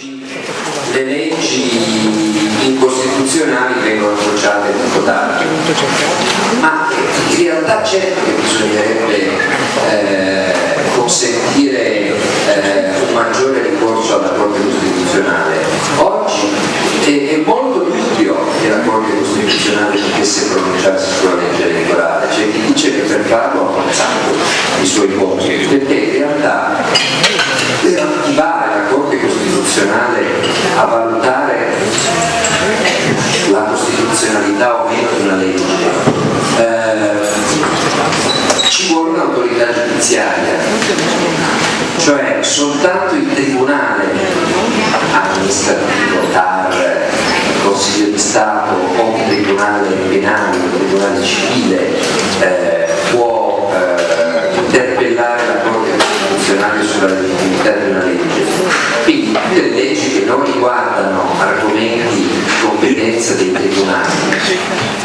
le leggi incostituzionali vengono associate tutto tardi, ma in realtà certo che bisognerebbe eh, consentire eh, un maggiore ricorso alla Corte Costituzionale. Oggi è, è molto dubbio che la Corte Costituzionale potesse pronunciarsi sulla legge elettorale, c'è chi dice che per farlo ha avanzato i suoi voti, perché in realtà Costituzionale a valutare la costituzionalità o meno di una legge. Eh, ci vuole un'autorità giudiziaria cioè soltanto il tribunale amministrativo, TAR, Consiglio di Stato o un tribunale penale, un tribunale civile eh, competenza dei tribunali,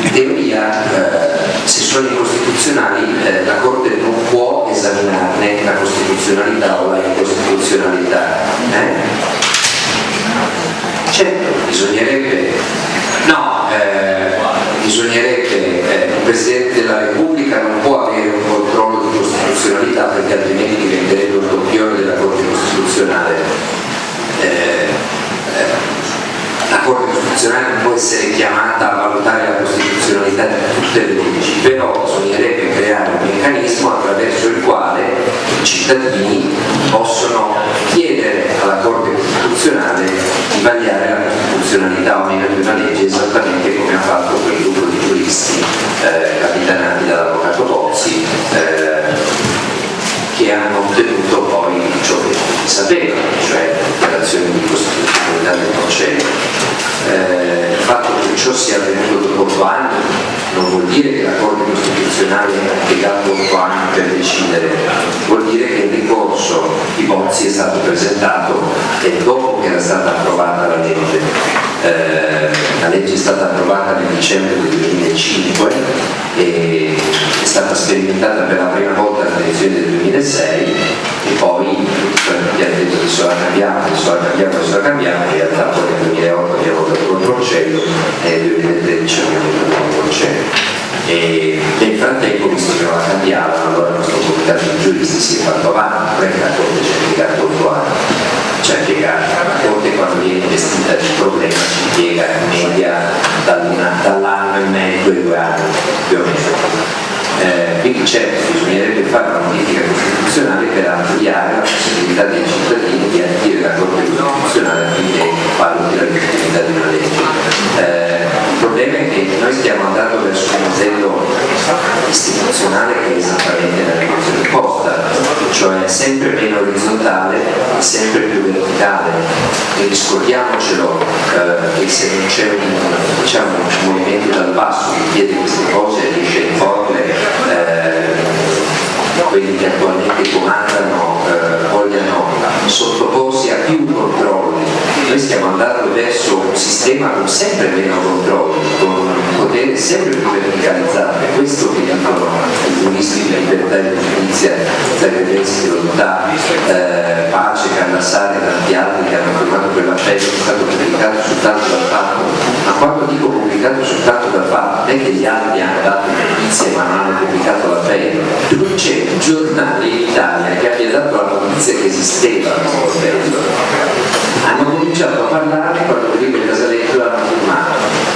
in teoria eh, se sono incostituzionali eh, la Corte non può esaminarne la costituzionalità o la incostituzionalità. Eh? Certo, bisognerebbe, no, eh, bisognerebbe, eh, il Presidente della Repubblica non può avere un controllo di costituzionalità perché altrimenti diventerebbe un doppione della Corte Costituzionale. Eh, eh, la Corte Costituzionale può essere chiamata a valutare la costituzionalità di tutte le leggi, però bisognerebbe creare un meccanismo attraverso il quale i cittadini possono chiedere alla Corte Costituzionale di vagliare la costituzionalità o meno di una legge esattamente come ha fatto quel gruppo di giuristi eh, capitanati dall'avvocato Bozzi eh, che hanno ottenuto poi ciò che tutti sapevano, cioè l'operazione di costituzionalità del processo. Eh, il fatto che ciò sia avvenuto dopo 8 anni non vuol dire che la Corte Costituzionale piegato 8 anni per decidere, vuol dire che il ricorso di Bozzi è stato presentato e dopo che era stata approvata la legge. Eh, la legge è stata approvata nel dicembre del 2005 e è stata sperimentata per la prima volta alle elezioni del 2006 e poi tutti hanno detto che sarà cambiato, sarà cambiato, sarà cambiato, in realtà poi nel 2008 abbiamo votato contro il cielo e nel 2013 abbiamo cielo. E nel frattempo, visto che non la cambiavano, allora il nostro comitato di giuristi si è fatto avanti, che la Corte ci ha piegato 8 anni, ci ha la Corte quando viene investita di problema ci piega in media dall'anno e mezzo ai due anni, più o meno. Eh, quindi certo bisognerebbe fare una modifica costituzionale per ampliare la possibilità dei cittadini di adire la Corte Costituzionale affinché valuti la legittimità di una legge. Eh, il problema è che noi stiamo andando verso un modello istituzionale che è esattamente la direzione opposta, cioè sempre meno orizzontale e sempre più verticale. E riscordiamocelo eh, che se non c'è un, diciamo, un movimento dal basso che chiede queste cose riesce a imporle eh, quelli che attualmente comandano eh, vogliano sottoporsi a più controlli. Noi stiamo andando verso un sistema con sempre meno controlli, con potere sempre più verticalizzato. Questo che dicono i giuristi di libertà e di giustizia, Zagrebeschi, Lontà, eh, Pace, Cannassari e tanti altri che hanno firmato quell'appello che è stato pubblicato soltanto dal fatto. Ma quando dico pubblicato soltanto dal fatto, non è che gli altri hanno dato notizie ma non hanno pubblicato l'appello. Non c'è un giornale in Italia che abbia dato la notizia che esisteva questo appello. Hanno cominciato a parlare quando Felipe Casaletto l'hanno firmato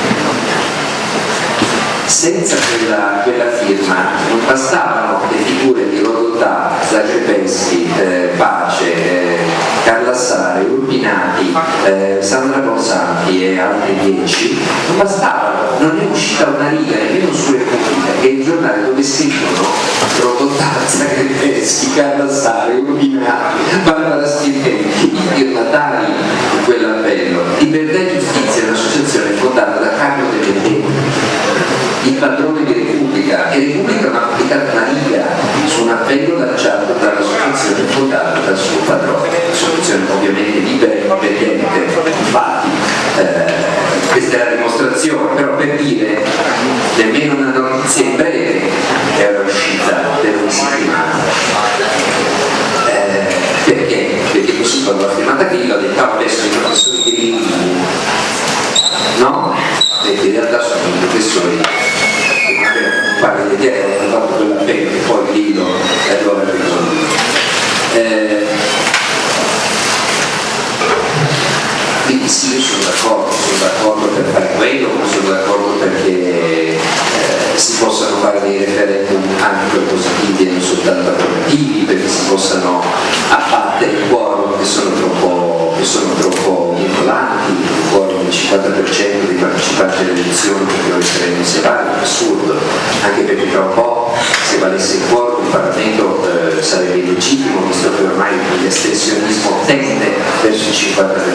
senza quella, quella, firma. Non bastavano le figure di Rodotà, Zagrebeschi, eh, Pace, eh, Carlassare, Urbinati, eh, Sandra Bonsanti e altri dieci, non bastavano, non è uscita una riga nemmeno su Repubblica, che il giornale dove scrivono Rodotà, Zagrebeschi, Carlassare, Urbinati, Barbara Stirpelli, i firmatari di quell'appello. Libertà e Giustizia è un'associazione fondata da Carlo De Vendetta padrone di Repubblica e Repubblica non ha pubblicato una riga su un appello lanciato dall'associazione fondata dal suo padrone, associazione ovviamente libera e indipendente, infatti eh, questa è la dimostrazione, però per dire nemmeno una notizia in breve era uscita per una settimana. Eh, perché? Perché così capisco la firmata Grillo, ha detto ah, adesso i professori Grilli no? perché in realtà sono i professori che magari te, hanno fatto quell'appello che poi allora è risolto. Eh, quindi sì, io sono d'accordo, sono d'accordo per fare quello, sono d'accordo perché eh, si possano fare dei referendum anche positivi e non soltanto approvativi, perché si possano abbattere i quorum che sono troppo, che sono troppo vincolanti, il quorum del 50% dei partecipanti alle elezioni perché lo referendum sia assurdo, anche perché tra un po' se valesse il quorum il Parlamento eh, sarebbe illegittimo, visto che ormai l'astensionismo tende verso il 50%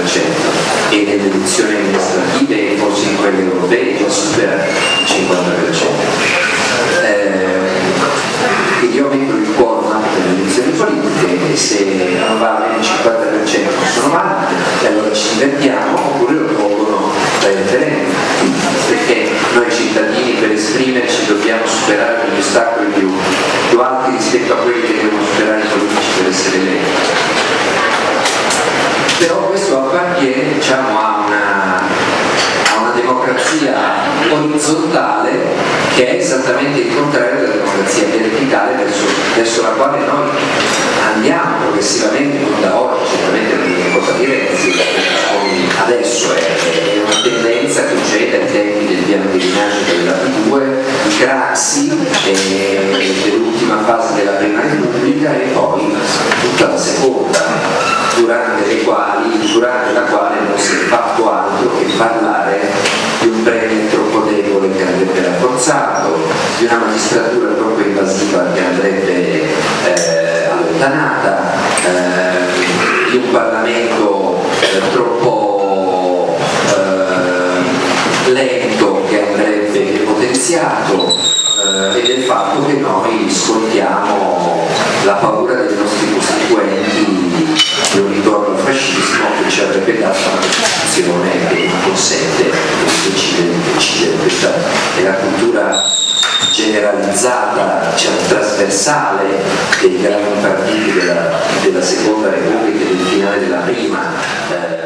dobbiamo superare degli ostacoli più, più alti rispetto a quelli che devono superare i politici per essere eletti. Però questo appartiene diciamo, a una, a una democrazia orizzontale che è esattamente il contrario della democrazia verticale verso, verso la quale noi andiamo progressivamente, non da oggi, certamente non è cosa di Renzi, adesso è, è, una tendenza che c'è dai tempi del piano di rinascita della P2, di Craxi, dell'ultima fase della prima repubblica e poi tutta la seconda, durante, quali, durante la quale non si è fatto altro che parlare di un premier troppo debole che andrebbe rafforzato, di una magistratura troppo invasiva che andrebbe eh, allontanata, eh, di un Parlamento eh, troppo eh, lento depotenziato eh, e del fatto che noi scontiamo la paura dei nostri costituenti di un ritorno al fascismo che ci avrebbe dato una Costituzione che consente di decidere. Questa è la cultura generalizzata, diciamo, trasversale dei grandi partiti della, della seconda repubblica e del finale della prima. Eh,